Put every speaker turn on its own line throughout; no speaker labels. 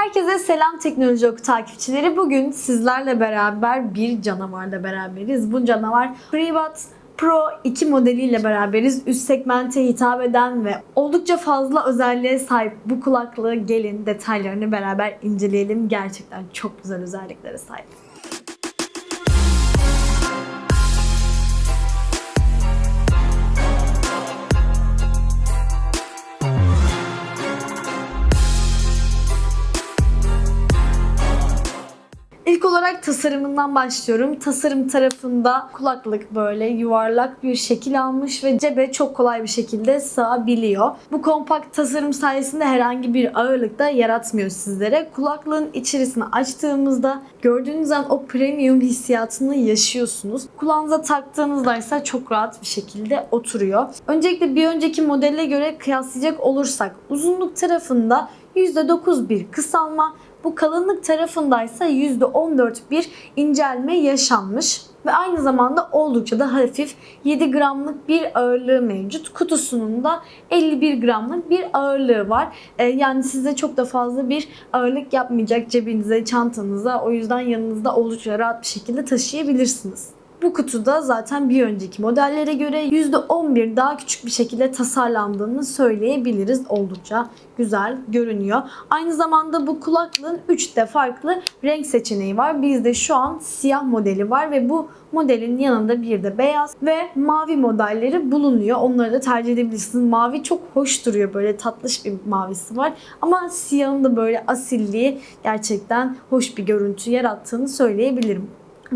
Herkese selam teknoloji oku takipçileri. Bugün sizlerle beraber bir canavarla beraberiz. Bu canavar FreeBuds Pro 2 modeliyle beraberiz. Üst segmente hitap eden ve oldukça fazla özelliğe sahip bu kulaklığı gelin detaylarını beraber inceleyelim. Gerçekten çok güzel özelliklere sahip. Tasarımından başlıyorum. Tasarım tarafında kulaklık böyle yuvarlak bir şekil almış ve cebe çok kolay bir şekilde sığabiliyor. Bu kompakt tasarım sayesinde herhangi bir ağırlık da yaratmıyor sizlere. Kulaklığın içerisini açtığımızda gördüğünüz an o premium hissiyatını yaşıyorsunuz. Kulağınıza taktığınızda ise çok rahat bir şekilde oturuyor. Öncelikle bir önceki modelle göre kıyaslayacak olursak uzunluk tarafında %9 bir kısalma bu kalınlık tarafındaysa %14 bir incelme yaşanmış ve aynı zamanda oldukça da hafif 7 gramlık bir ağırlığı mevcut. Kutusunun da 51 gramlık bir ağırlığı var. Ee, yani size çok da fazla bir ağırlık yapmayacak cebinize, çantanıza. O yüzden yanınızda oldukça rahat bir şekilde taşıyabilirsiniz. Bu kutuda zaten bir önceki modellere göre %11 daha küçük bir şekilde tasarlandığını söyleyebiliriz. Oldukça güzel görünüyor. Aynı zamanda bu kulaklığın 3 de farklı renk seçeneği var. Bizde şu an siyah modeli var ve bu modelin yanında bir de beyaz ve mavi modelleri bulunuyor. Onları da tercih edebilirsiniz. Mavi çok hoş duruyor. Böyle tatlış bir mavisi var. Ama siyahın da böyle asilliği gerçekten hoş bir görüntü yarattığını söyleyebilirim.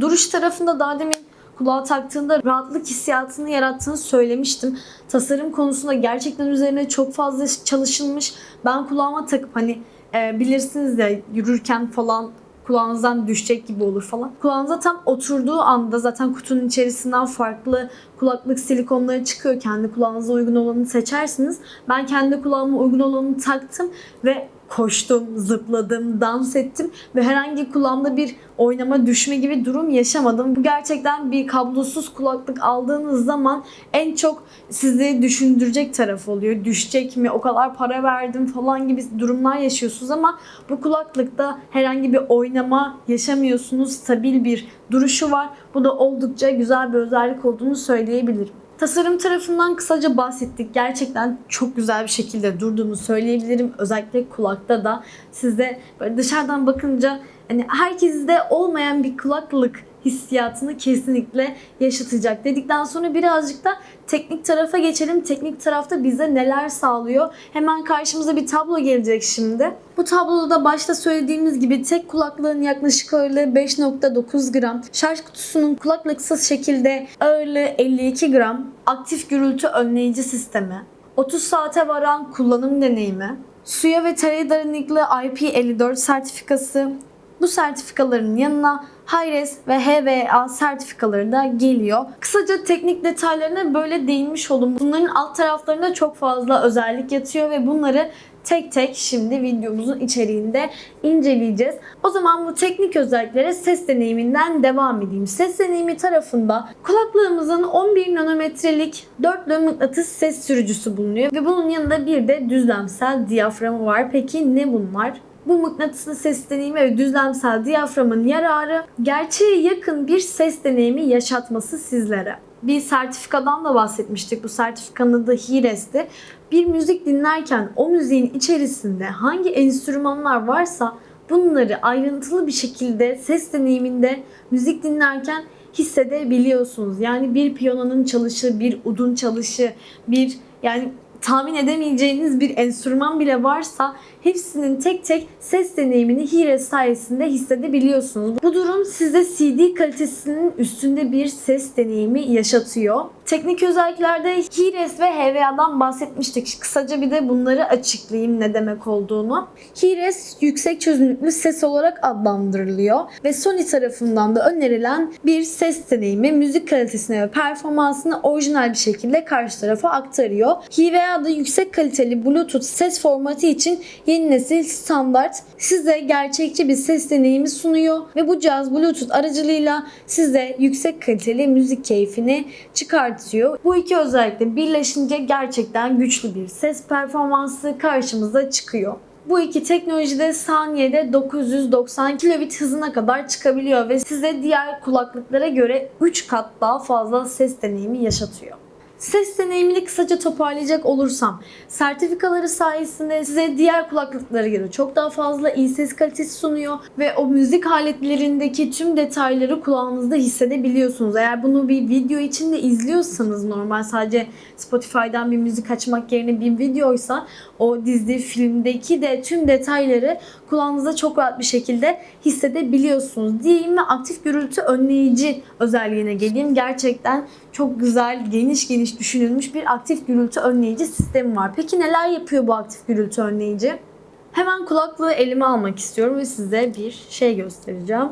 Duruş tarafında daha demin kulağa taktığında rahatlık hissiyatını yarattığını söylemiştim. Tasarım konusunda gerçekten üzerine çok fazla çalışılmış. Ben kulağıma takıp hani e, bilirsiniz ya yürürken falan kulağınızdan düşecek gibi olur falan. Kulağınıza tam oturduğu anda zaten kutunun içerisinden farklı kulaklık silikonları çıkıyor. Kendi kulağınıza uygun olanı seçersiniz. Ben kendi kulağıma uygun olanı taktım ve koştum, zıpladım, dans ettim ve herhangi kulağımda bir oynama, düşme gibi durum yaşamadım. Bu gerçekten bir kablosuz kulaklık aldığınız zaman en çok sizi düşündürecek taraf oluyor. Düşecek mi, o kadar para verdim falan gibi durumlar yaşıyorsunuz ama bu kulaklıkta herhangi bir oynama yaşamıyorsunuz. Stabil bir duruşu var. Bu da oldukça güzel bir özellik olduğunu söyleyebilirim. Tasarım tarafından kısaca bahsettik. Gerçekten çok güzel bir şekilde durduğunu söyleyebilirim. Özellikle kulakta da size böyle dışarıdan bakınca hani herkeste olmayan bir kulaklık hissiyatını kesinlikle yaşatacak dedikten sonra birazcık da teknik tarafa geçelim. Teknik tarafta bize neler sağlıyor? Hemen karşımıza bir tablo gelecek şimdi. Bu tabloda da başta söylediğimiz gibi tek kulaklığın yaklaşık ağırlığı 5.9 gram. Şarj kutusunun kulaklıksız şekilde ağırlığı 52 gram. Aktif gürültü önleyici sistemi. 30 saate varan kullanım deneyimi. Suya ve tereye dayanıklı IP54 sertifikası, bu sertifikaların yanına Hi-Res ve HVA sertifikaları da geliyor. Kısaca teknik detaylarına böyle değinmiş oldum. Bunların alt taraflarında çok fazla özellik yatıyor ve bunları tek tek şimdi videomuzun içeriğinde inceleyeceğiz. O zaman bu teknik özelliklere ses deneyiminden devam edeyim. Ses deneyimi tarafında kulaklığımızın 11 nanometrelik dörtlü mıknatıs ses sürücüsü bulunuyor ve bunun yanında bir de düzlemsel diyaframı var. Peki ne bunlar? Bu mıknatıslı ses deneyimi ve düzlemsel diyaframın yararı gerçeğe yakın bir ses deneyimi yaşatması sizlere. Bir sertifikadan da bahsetmiştik. Bu sertifikanın adı Hires'ti. Bir müzik dinlerken o müziğin içerisinde hangi enstrümanlar varsa bunları ayrıntılı bir şekilde ses deneyiminde müzik dinlerken hissedebiliyorsunuz. Yani bir piyanonun çalışı, bir udun çalışı, bir yani tahmin edemeyeceğiniz bir enstrüman bile varsa hepsinin tek tek ses deneyimini Hires sayesinde hissedebiliyorsunuz. Bu durum size CD kalitesinin üstünde bir ses deneyimi yaşatıyor. Teknik özelliklerde Hires ve HVA'dan bahsetmiştik. Kısaca bir de bunları açıklayayım ne demek olduğunu. Hires yüksek çözünürlüklü ses olarak adlandırılıyor ve Sony tarafından da önerilen bir ses deneyimi müzik kalitesine ve performansını orijinal bir şekilde karşı tarafa aktarıyor. HVA da yüksek kaliteli Bluetooth ses formatı için yeni nesil standart size gerçekçi bir ses deneyimi sunuyor ve bu cihaz Bluetooth aracılığıyla size yüksek kaliteli müzik keyfini çıkartıyor. Bu iki özellikle birleşince gerçekten güçlü bir ses performansı karşımıza çıkıyor. Bu iki teknoloji de saniyede 990 kilobit hızına kadar çıkabiliyor ve size diğer kulaklıklara göre 3 kat daha fazla ses deneyimi yaşatıyor. Ses deneyimini kısaca toparlayacak olursam, sertifikaları sayesinde size diğer kulaklıklara göre çok daha fazla iyi ses kalitesi sunuyor ve o müzik aletlerindeki tüm detayları kulağınızda hissedebiliyorsunuz. Eğer bunu bir video içinde izliyorsanız normal sadece Spotify'dan bir müzik açmak yerine bir videoysa o dizi, filmdeki de tüm detayları kulağınızda çok rahat bir şekilde hissedebiliyorsunuz. Diyeyim ve aktif gürültü önleyici özelliğine geleyim. Gerçekten çok güzel, geniş geniş düşünülmüş bir aktif gürültü önleyici sistemi var. Peki neler yapıyor bu aktif gürültü önleyici? Hemen kulaklığı elime almak istiyorum ve size bir şey göstereceğim.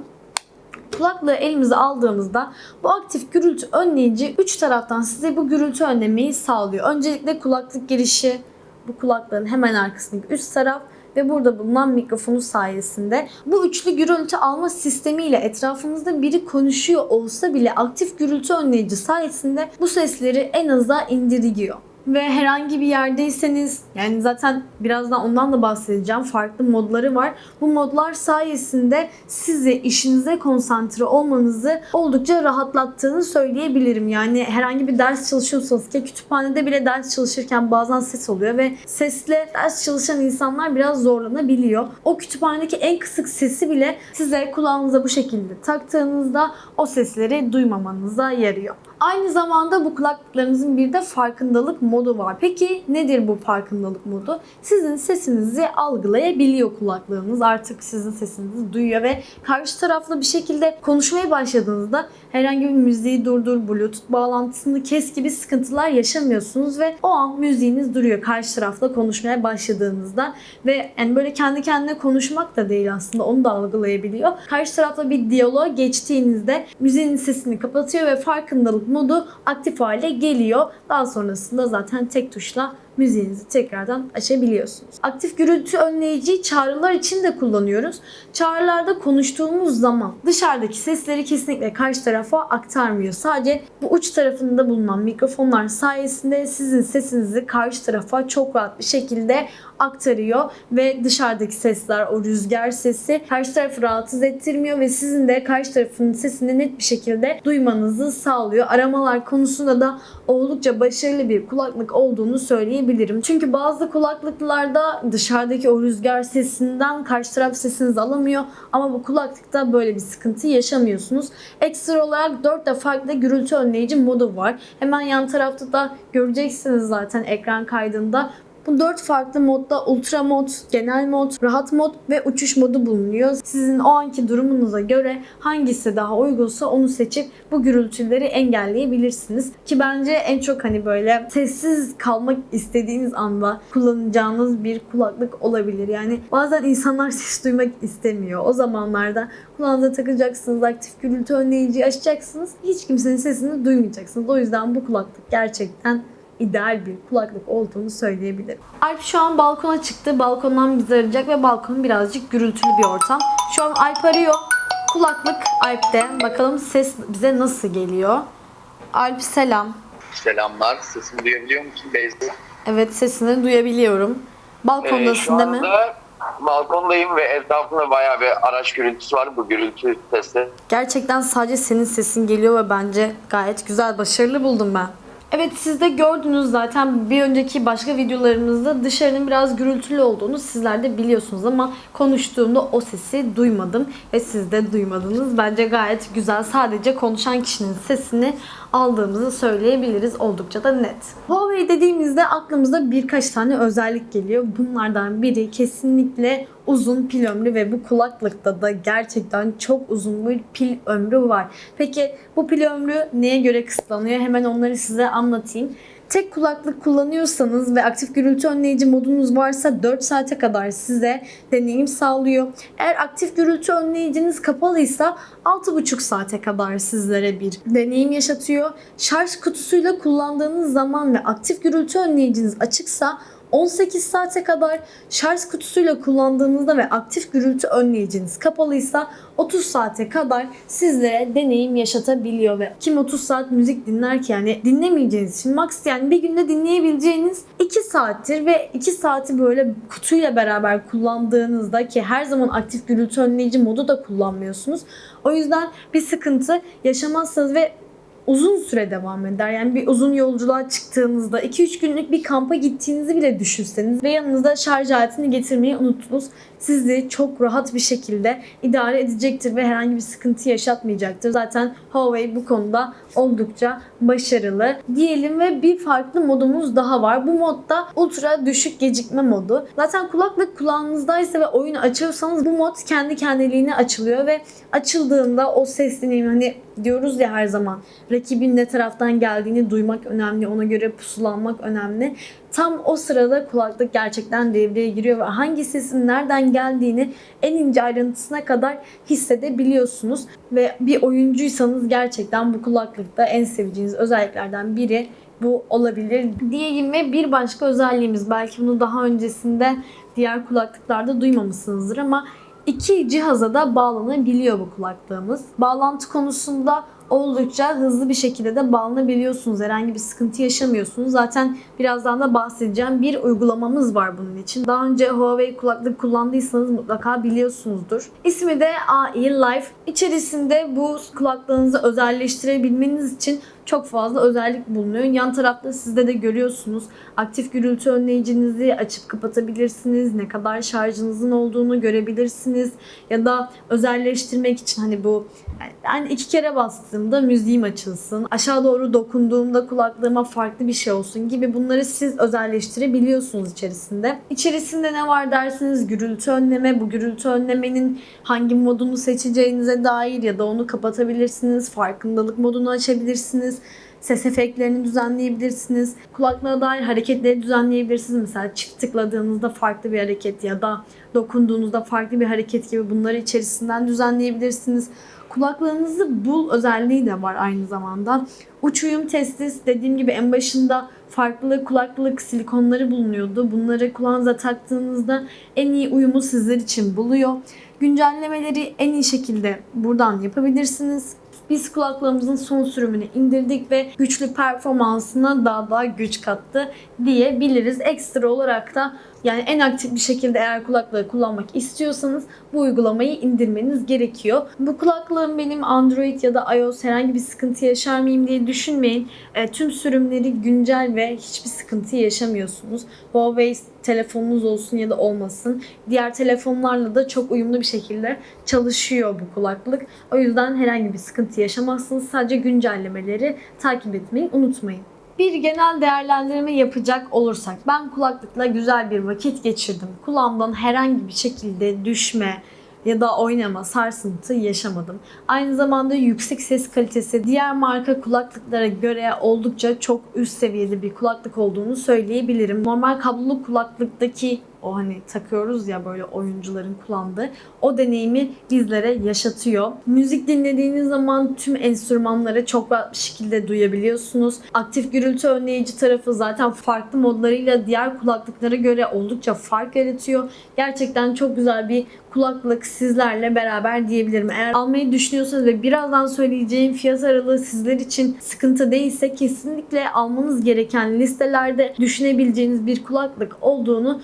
Kulaklığı elimize aldığımızda bu aktif gürültü önleyici üç taraftan size bu gürültü önlemeyi sağlıyor. Öncelikle kulaklık girişi, bu kulaklığın hemen arkasındaki üst taraf ve burada bulunan mikrofonu sayesinde bu üçlü gürültü alma sistemiyle etrafınızda biri konuşuyor olsa bile aktif gürültü önleyici sayesinde bu sesleri en aza indiriyor ve herhangi bir yerdeyseniz yani zaten birazdan ondan da bahsedeceğim. Farklı modları var. Bu modlar sayesinde sizi işinize konsantre olmanızı oldukça rahatlattığını söyleyebilirim. Yani herhangi bir ders çalışıyorsanız ki kütüphanede bile ders çalışırken bazen ses oluyor ve sesle ders çalışan insanlar biraz zorlanabiliyor. O kütüphanedeki en kısık sesi bile size kulağınıza bu şekilde taktığınızda o sesleri duymamanıza yarıyor. Aynı zamanda bu kulaklıklarınızın bir de farkındalık modu var. Peki nedir bu farkındalık modu? Sizin sesinizi algılayabiliyor kulaklığınız. Artık sizin sesinizi duyuyor ve karşı tarafla bir şekilde konuşmaya başladığınızda herhangi bir müziği durdur, bluetooth bağlantısını kes gibi sıkıntılar yaşamıyorsunuz ve o an müziğiniz duruyor karşı tarafla konuşmaya başladığınızda ve yani böyle kendi kendine konuşmak da değil aslında onu da algılayabiliyor. Karşı tarafla bir diyalog geçtiğinizde müziğin sesini kapatıyor ve farkındalık modu aktif hale geliyor. Daha sonrasında zaten tek tuşla müziğinizi tekrardan açabiliyorsunuz. Aktif gürültü önleyiciyi çağrılar için de kullanıyoruz. Çağrılarda konuştuğumuz zaman dışarıdaki sesleri kesinlikle karşı tarafa aktarmıyor. Sadece bu uç tarafında bulunan mikrofonlar sayesinde sizin sesinizi karşı tarafa çok rahat bir şekilde aktarıyor ve dışarıdaki sesler, o rüzgar sesi karşı tarafı rahatsız ettirmiyor ve sizin de karşı tarafın sesini net bir şekilde duymanızı sağlıyor. Aramalar konusunda da oldukça başarılı bir kulaklık olduğunu söyleyebilirim. Çünkü bazı kulaklıklarda dışarıdaki o rüzgar sesinden karşı taraf sesinizi alamıyor ama bu kulaklıkta böyle bir sıkıntı yaşamıyorsunuz. Ekstra olarak 4 de farklı gürültü önleyici modu var. Hemen yan tarafta da göreceksiniz zaten ekran kaydında. Bu dört farklı modda ultra mod, genel mod, rahat mod ve uçuş modu bulunuyor. Sizin o anki durumunuza göre hangisi daha uygunsa onu seçip bu gürültüleri engelleyebilirsiniz. Ki bence en çok hani böyle sessiz kalmak istediğiniz anda kullanacağınız bir kulaklık olabilir. Yani bazen insanlar ses duymak istemiyor. O zamanlarda kulağınıza takacaksınız, aktif gürültü önleyici açacaksınız. Hiç kimsenin sesini duymayacaksınız. O yüzden bu kulaklık gerçekten ideal bir kulaklık olduğunu söyleyebilirim. Alp şu an balkona çıktı. Balkondan bizi arayacak ve balkon birazcık gürültülü bir ortam. Şu an Alp arıyor. Kulaklık Alp'te. Bakalım ses bize nasıl geliyor. Alp selam.
Selamlar. Sesimi duyabiliyor musun Beyza?
Evet sesini duyabiliyorum.
Ee,
Balkondasın
şu
değil mi?
anda balkondayım ve etrafımda bayağı bir araç gürültüsü var. Bu gürültü sesi.
Gerçekten sadece senin sesin geliyor ve bence gayet güzel, başarılı buldum ben. Evet siz de gördünüz zaten bir önceki başka videolarımızda dışarının biraz gürültülü olduğunu sizler de biliyorsunuz ama konuştuğumda o sesi duymadım ve siz de duymadınız. Bence gayet güzel. Sadece konuşan kişinin sesini aldığımızı söyleyebiliriz. Oldukça da net. Huawei dediğimizde aklımıza birkaç tane özellik geliyor. Bunlardan biri kesinlikle uzun pil ömrü ve bu kulaklıkta da gerçekten çok uzun bir pil ömrü var. Peki bu pil ömrü neye göre kısıtlanıyor? Hemen onları size anlatayım. Tek kulaklık kullanıyorsanız ve aktif gürültü önleyici modunuz varsa 4 saate kadar size deneyim sağlıyor. Eğer aktif gürültü önleyiciniz kapalıysa 6,5 saate kadar sizlere bir deneyim yaşatıyor. Şarj kutusuyla kullandığınız zaman ve aktif gürültü önleyiciniz açıksa 18 saate kadar şarj kutusuyla kullandığınızda ve aktif gürültü önleyiciniz kapalıysa 30 saate kadar sizlere deneyim yaşatabiliyor ve kim 30 saat müzik dinler ki yani dinlemeyeceğiniz için max yani bir günde dinleyebileceğiniz 2 saattir ve 2 saati böyle kutuyla beraber kullandığınızda ki her zaman aktif gürültü önleyici modu da kullanmıyorsunuz. O yüzden bir sıkıntı yaşamazsınız ve uzun süre devam eder. Yani bir uzun yolculuğa çıktığınızda 2-3 günlük bir kampa gittiğinizi bile düşünseniz ve yanınızda şarj aletini getirmeyi unuttunuz. Sizi çok rahat bir şekilde idare edecektir ve herhangi bir sıkıntı yaşatmayacaktır. Zaten Huawei bu konuda oldukça başarılı diyelim ve bir farklı modumuz daha var. Bu modda ultra düşük gecikme modu. Zaten kulaklık kulağınızdaysa ve oyunu açıyorsanız bu mod kendi kendiliğine açılıyor ve açıldığında o ses deneyimi hani diyoruz ya her zaman rakibin ne taraftan geldiğini duymak önemli. Ona göre pusulanmak önemli. Tam o sırada kulaklık gerçekten devreye giriyor ve hangi sesin nereden geldiğini en ince ayrıntısına kadar hissedebiliyorsunuz. Ve bir oyuncuysanız gerçekten bu kulaklıkta en seveceğiniz özelliklerden biri bu olabilir diyeyim ve bir başka özelliğimiz belki bunu daha öncesinde diğer kulaklıklarda duymamışsınızdır ama iki cihaza da bağlanabiliyor bu kulaklığımız. Bağlantı konusunda oldukça hızlı bir şekilde de bağlanabiliyorsunuz. Herhangi bir sıkıntı yaşamıyorsunuz. Zaten birazdan da bahsedeceğim bir uygulamamız var bunun için. Daha önce Huawei kulaklık kullandıysanız mutlaka biliyorsunuzdur. İsmi de AI Life. İçerisinde bu kulaklığınızı özelleştirebilmeniz için çok fazla özellik bulunuyor. Yan tarafta sizde de görüyorsunuz. Aktif gürültü önleyicinizi açıp kapatabilirsiniz. Ne kadar şarjınızın olduğunu görebilirsiniz. Ya da özelleştirmek için hani bu yani iki kere bastığımda müziğim açılsın. Aşağı doğru dokunduğumda kulaklığıma farklı bir şey olsun gibi bunları siz özelleştirebiliyorsunuz içerisinde. İçerisinde ne var dersiniz gürültü önleme. Bu gürültü önlemenin hangi modunu seçeceğinize dair ya da onu kapatabilirsiniz. Farkındalık modunu açabilirsiniz ses efektlerini düzenleyebilirsiniz. Kulaklığa dair hareketleri düzenleyebilirsiniz. Mesela çift tıkladığınızda farklı bir hareket ya da dokunduğunuzda farklı bir hareket gibi bunları içerisinden düzenleyebilirsiniz. Kulaklığınızı bul özelliği de var aynı zamanda. Uç uyum testi dediğim gibi en başında farklı kulaklık silikonları bulunuyordu. Bunları kulağınıza taktığınızda en iyi uyumu sizler için buluyor. Güncellemeleri en iyi şekilde buradan yapabilirsiniz. Biz kulaklığımızın son sürümünü indirdik ve güçlü performansına daha da güç kattı diyebiliriz. Ekstra olarak da yani en aktif bir şekilde eğer kulaklığı kullanmak istiyorsanız bu uygulamayı indirmeniz gerekiyor. Bu kulaklığım benim Android ya da iOS herhangi bir sıkıntı yaşar mıyım diye düşünmeyin. E, tüm sürümleri güncel ve hiçbir sıkıntı yaşamıyorsunuz. Huawei telefonunuz olsun ya da olmasın. Diğer telefonlarla da çok uyumlu bir şekilde çalışıyor bu kulaklık. O yüzden herhangi bir sıkıntı yaşamazsınız. Sadece güncellemeleri takip etmeyi unutmayın. Bir genel değerlendirme yapacak olursak ben kulaklıkla güzel bir vakit geçirdim. Kulağımdan herhangi bir şekilde düşme ya da oynama, sarsıntı yaşamadım. Aynı zamanda yüksek ses kalitesi diğer marka kulaklıklara göre oldukça çok üst seviyede bir kulaklık olduğunu söyleyebilirim. Normal kablolu kulaklıktaki o hani takıyoruz ya böyle oyuncuların kullandığı o deneyimi bizlere yaşatıyor. Müzik dinlediğiniz zaman tüm enstrümanları çok rahat bir şekilde duyabiliyorsunuz. Aktif gürültü önleyici tarafı zaten farklı modlarıyla diğer kulaklıklara göre oldukça fark yaratıyor. Gerçekten çok güzel bir kulaklık sizlerle beraber diyebilirim. Eğer almayı düşünüyorsanız ve birazdan söyleyeceğim fiyat aralığı sizler için sıkıntı değilse kesinlikle almanız gereken listelerde düşünebileceğiniz bir kulaklık olduğunu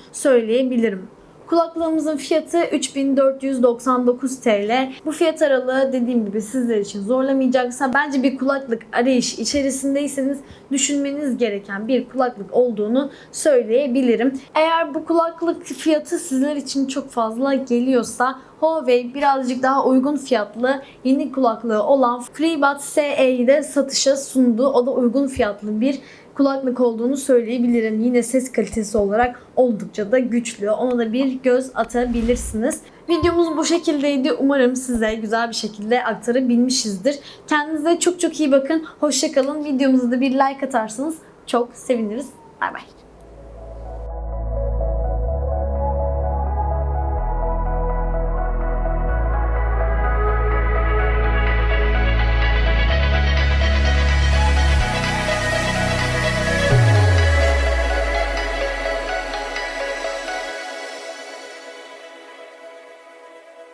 söyleyebilirim. Kulaklığımızın fiyatı 3499 TL. Bu fiyat aralığı dediğim gibi sizler için zorlamayacaksa bence bir kulaklık arayış içerisindeyseniz düşünmeniz gereken bir kulaklık olduğunu söyleyebilirim. Eğer bu kulaklık fiyatı sizler için çok fazla geliyorsa Huawei birazcık daha uygun fiyatlı yeni kulaklığı olan FreeBuds SE'yi de satışa sundu. O da uygun fiyatlı bir kulaklık olduğunu söyleyebilirim. Yine ses kalitesi olarak oldukça da güçlü. Ona da bir göz atabilirsiniz. Videomuz bu şekildeydi. Umarım size güzel bir şekilde aktarabilmişizdir. Kendinize çok çok iyi bakın. Hoşçakalın. Videomuza da bir like atarsanız çok seviniriz. Bay bay.